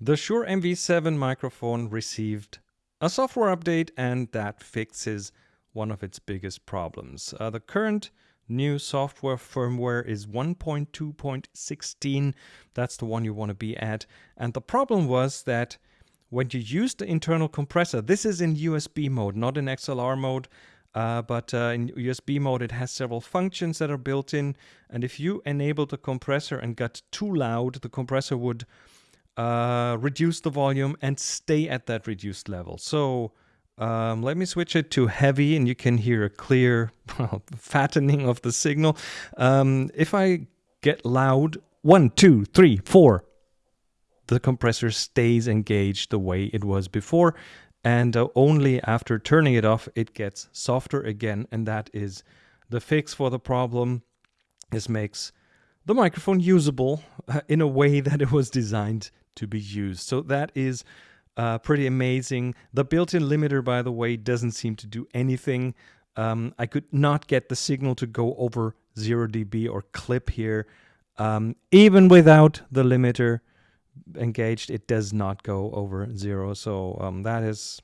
The Shure MV7 microphone received a software update and that fixes one of its biggest problems. Uh, the current new software firmware is 1.2.16. That's the one you want to be at. And the problem was that when you use the internal compressor, this is in USB mode, not in XLR mode, uh, but uh, in USB mode it has several functions that are built in. And if you enable the compressor and got too loud, the compressor would uh, reduce the volume and stay at that reduced level. So um, let me switch it to heavy and you can hear a clear fattening of the signal. Um, if I get loud, one, two, three, four, the compressor stays engaged the way it was before. And uh, only after turning it off, it gets softer again. And that is the fix for the problem. This makes the microphone usable uh, in a way that it was designed to be used. So that is uh, pretty amazing. The built-in limiter, by the way, doesn't seem to do anything. Um, I could not get the signal to go over 0 dB or clip here. Um, even without the limiter engaged, it does not go over 0. So um, that is...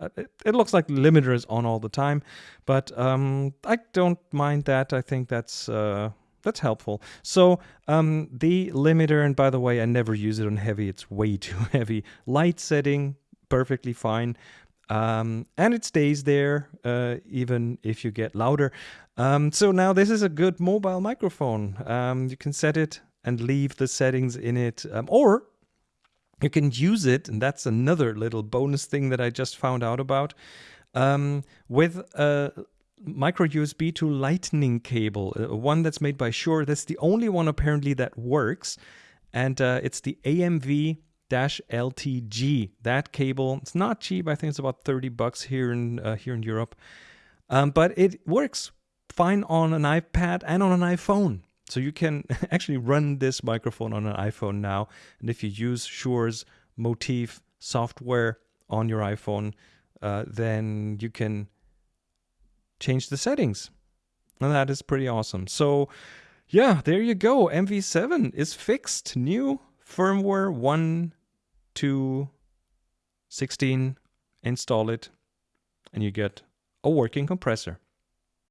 Uh, it, looks like the limiter is on all the time, but um, I don't mind that. I think that's... Uh, that's helpful. So um, the limiter, and by the way, I never use it on heavy. It's way too heavy. Light setting, perfectly fine. Um, and it stays there uh, even if you get louder. Um, so now this is a good mobile microphone. Um, you can set it and leave the settings in it, um, or you can use it, and that's another little bonus thing that I just found out about, um, with a micro USB to lightning cable, uh, one that's made by Shure. That's the only one apparently that works. And uh, it's the AMV LTG. That cable, it's not cheap. I think it's about 30 bucks here in uh, here in Europe. Um, but it works fine on an iPad and on an iPhone. So you can actually run this microphone on an iPhone now. And if you use Shure's MOTIV software on your iPhone, uh, then you can change the settings. And that is pretty awesome. So yeah, there you go. MV7 is fixed. New firmware 1 to 16. Install it and you get a working compressor.